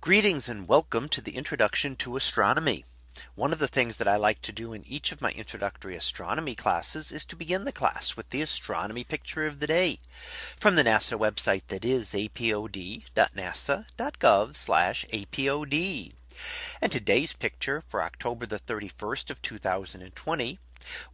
Greetings and welcome to the introduction to astronomy. One of the things that I like to do in each of my introductory astronomy classes is to begin the class with the astronomy picture of the day from the NASA website that is apod.nasa.gov apod. And today's picture for October the 31st of 2020.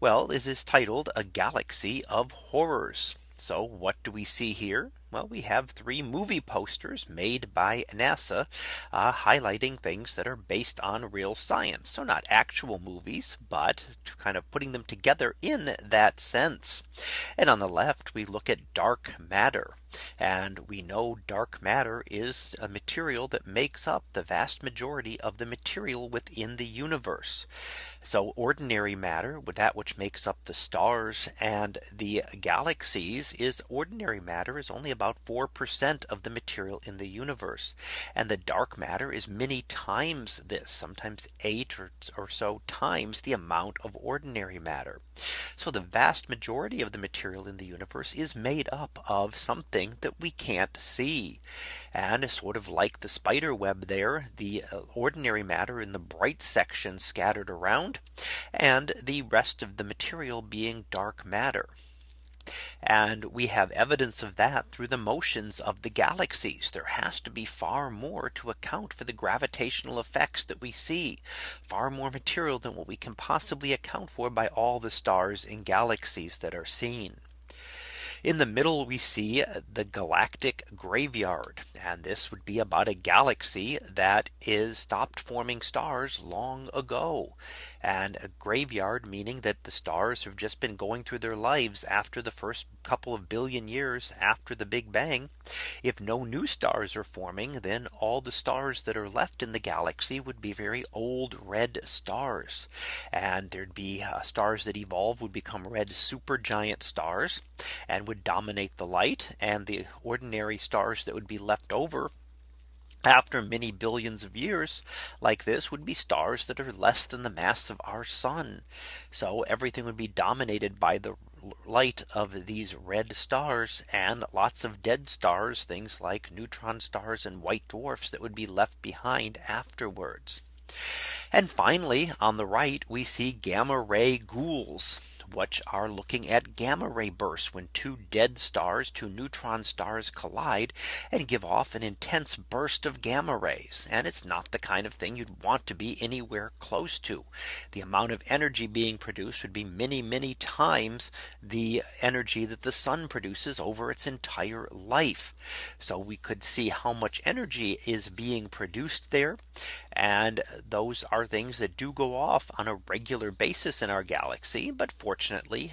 Well, it is titled a galaxy of horrors. So what do we see here? Well, we have three movie posters made by NASA uh, highlighting things that are based on real science. So not actual movies, but kind of putting them together in that sense. And on the left, we look at dark matter. And we know dark matter is a material that makes up the vast majority of the material within the universe. So ordinary matter with that which makes up the stars and the galaxies is ordinary matter is only about 4% of the material in the universe. And the dark matter is many times this sometimes eight or, or so times the amount of ordinary matter. So the vast majority of the material in the universe is made up of something that we can't see. And sort of like the spider web there, the uh, ordinary matter in the bright section scattered around and the rest of the material being dark matter. And we have evidence of that through the motions of the galaxies. There has to be far more to account for the gravitational effects that we see far more material than what we can possibly account for by all the stars and galaxies that are seen. In the middle, we see the galactic graveyard. And this would be about a galaxy that is stopped forming stars long ago. And a graveyard meaning that the stars have just been going through their lives after the first couple of billion years after the Big Bang. If no new stars are forming, then all the stars that are left in the galaxy would be very old red stars. And there'd be uh, stars that evolve would become red supergiant stars and would dominate the light and the ordinary stars that would be left over after many billions of years like this would be stars that are less than the mass of our sun. So everything would be dominated by the light of these red stars and lots of dead stars, things like neutron stars and white dwarfs that would be left behind afterwards. And finally, on the right, we see gamma ray ghouls which are looking at gamma ray bursts when two dead stars, two neutron stars collide and give off an intense burst of gamma rays. And it's not the kind of thing you'd want to be anywhere close to. The amount of energy being produced would be many, many times the energy that the sun produces over its entire life. So we could see how much energy is being produced there. And those are things that do go off on a regular basis in our galaxy. But fortunately,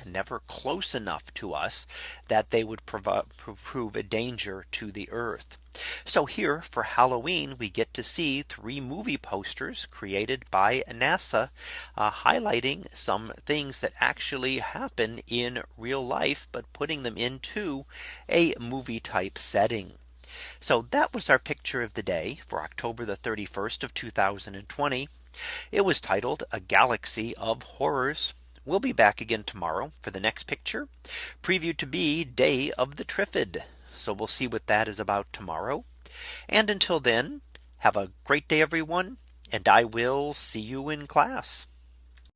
never close enough to us that they would prove a danger to the Earth. So here for Halloween, we get to see three movie posters created by NASA uh, highlighting some things that actually happen in real life, but putting them into a movie type setting. So that was our picture of the day for October the 31st of 2020. It was titled a galaxy of horrors. We'll be back again tomorrow for the next picture previewed to be day of the Trifid. So we'll see what that is about tomorrow. And until then, have a great day, everyone. And I will see you in class.